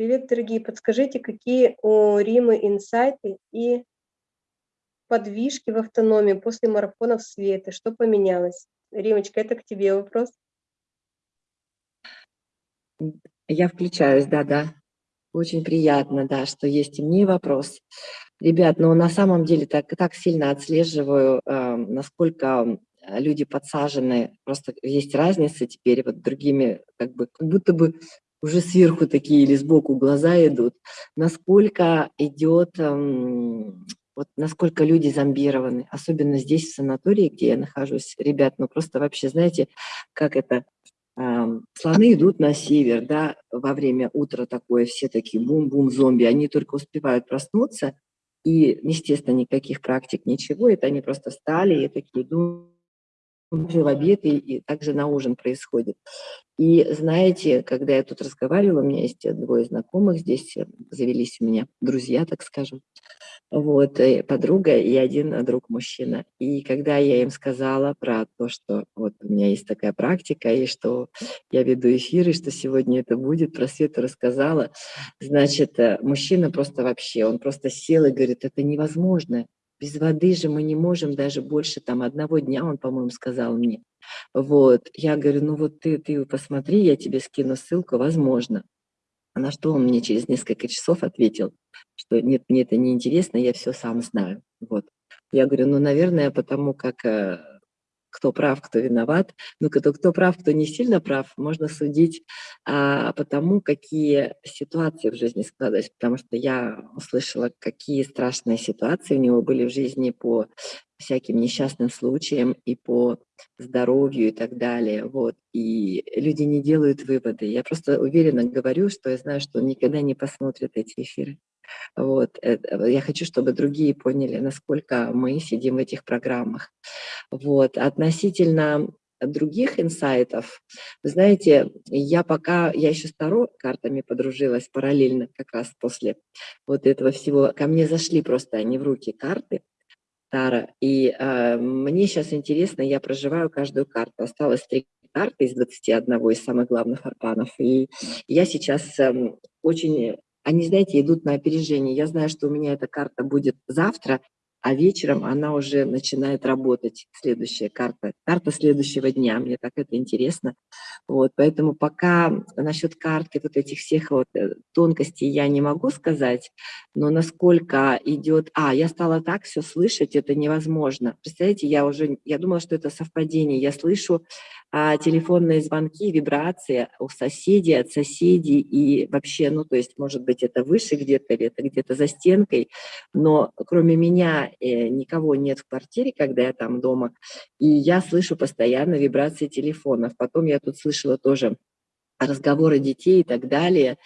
Привет, дорогие! Подскажите, какие у Римы инсайты и подвижки в автономии после марафонов Светы? Что поменялось? Римочка, это к тебе вопрос. Я включаюсь, да-да. Очень приятно, да, что есть и мне вопрос. Ребят, ну на самом деле так, так сильно отслеживаю, э, насколько люди подсажены, просто есть разница теперь вот другими, как бы, как будто бы уже сверху такие или сбоку глаза идут, насколько идет, эм, вот насколько люди зомбированы, особенно здесь в санатории, где я нахожусь, ребят, ну просто вообще, знаете, как это, эм, слоны идут на север, да, во время утра такое, все такие бум-бум зомби, они только успевают проснуться, и, естественно, никаких практик, ничего, это они просто встали и такие думают, в обед и, и также на ужин происходит. И знаете, когда я тут разговаривала, у меня есть двое знакомых здесь, э, завелись у меня друзья, так скажем, вот, и подруга и один друг мужчина. И когда я им сказала про то, что вот у меня есть такая практика, и что я веду эфир, и что сегодня это будет, про Свету рассказала, значит, э, мужчина просто вообще, он просто сел и говорит, это невозможно, без воды же мы не можем даже больше там одного дня, он, по-моему, сказал мне. Вот, я говорю, ну вот ты, ты посмотри, я тебе скину ссылку, возможно. А на что он мне через несколько часов ответил, что нет, мне это не интересно, я все сам знаю. Вот. Я говорю, ну, наверное, потому как э, кто прав, кто виноват. Ну, кто, кто прав, кто не сильно прав, можно судить а, по тому, какие ситуации в жизни складывались. Потому что я услышала, какие страшные ситуации у него были в жизни по всяким несчастным случаям и по здоровью и так далее. Вот. И люди не делают выводы. Я просто уверенно говорю, что я знаю, что он никогда не посмотрит эти эфиры. Вот. Я хочу, чтобы другие поняли, насколько мы сидим в этих программах. Вот. Относительно других инсайтов, вы знаете, я пока, я еще с Таро картами подружилась параллельно, как раз после вот этого всего, ко мне зашли просто они в руки карты, Тара, и э, мне сейчас интересно, я проживаю каждую карту, осталось три карты из 21 из самых главных арканов, и я сейчас э, очень они, знаете, идут на опережение. Я знаю, что у меня эта карта будет завтра, а вечером она уже начинает работать, следующая карта, карта следующего дня, мне так это интересно. Вот, поэтому пока насчет карты вот этих всех вот тонкостей я не могу сказать, но насколько идет... А, я стала так все слышать, это невозможно. Представляете, я уже, я думала, что это совпадение, я слышу а телефонные звонки, вибрации у соседей, от соседей и вообще, ну, то есть, может быть, это выше где-то или это где-то за стенкой, но кроме меня э, никого нет в квартире, когда я там дома, и я слышу постоянно вибрации телефонов. Потом я тут слышала тоже разговоры детей и так далее.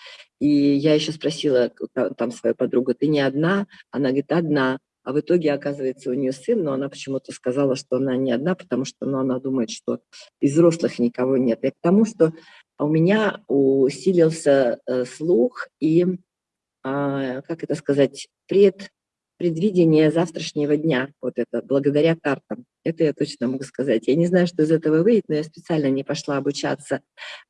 И я еще спросила там свою подругу, ты не одна? Она говорит, одна. А в итоге, оказывается, у нее сын, но она почему-то сказала, что она не одна, потому что ну, она думает, что из взрослых никого нет. И к тому, что у меня усилился э, слух и, э, как это сказать, пред, предвидение завтрашнего дня, вот это, благодаря картам. Это я точно могу сказать. Я не знаю, что из этого выйдет, но я специально не пошла обучаться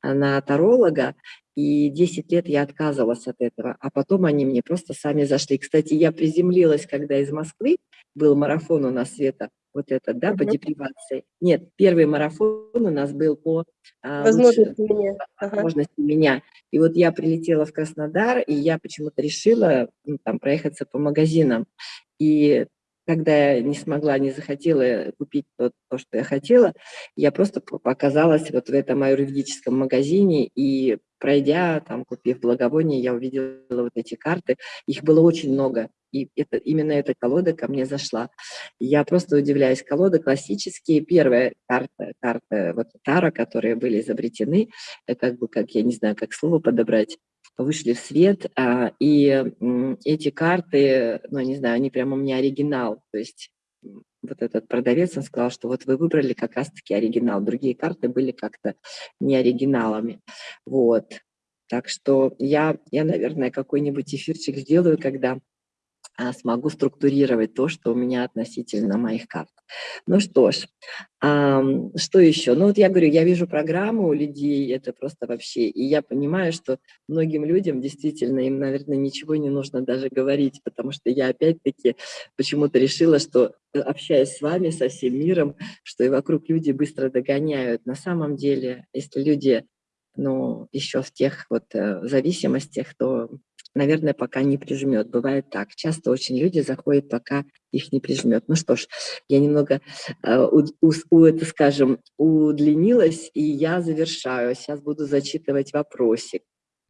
на таролога, и 10 лет я отказывалась от этого, а потом они мне просто сами зашли. Кстати, я приземлилась, когда из Москвы был марафон у нас, Света, вот это, да, по депривации. Нет, первый марафон у нас был по а, возможности, лучше, меня. возможности ага. меня. И вот я прилетела в Краснодар, и я почему-то решила ну, там проехаться по магазинам. И когда я не смогла, не захотела купить то, то, что я хотела, я просто показалась вот в этом аюрведическом магазине и пройдя, там, купив благовоние, я увидела вот эти карты. Их было очень много, и это, именно эта колода ко мне зашла. Я просто удивляюсь. Колода классические. Первая карта, карта вот Тара, которые были изобретены, как бы, как я не знаю, как слово подобрать, вышли в свет, а, и эти карты, ну, не знаю, они прямо у меня оригинал, то есть вот этот продавец, он сказал, что вот вы выбрали как раз-таки оригинал, другие карты были как-то не оригиналами, вот. Так что я, я наверное, какой-нибудь эфирчик сделаю, когда а, смогу структурировать то, что у меня относительно моих карт. Ну что ж, а, что еще? Ну вот я говорю, я вижу программу у людей, это просто вообще, и я понимаю, что многим людям действительно, им, наверное, ничего не нужно даже говорить, потому что я опять-таки почему-то решила, что э, общаясь с вами, со всем миром, что и вокруг люди быстро догоняют. На самом деле, если люди ну, еще в тех вот э, зависимостях, то наверное, пока не прижмет. Бывает так. Часто очень люди заходят, пока их не прижмет. Ну что ж, я немного, э, у, у, у, это, скажем, удлинилась, и я завершаю. Сейчас буду зачитывать вопросик.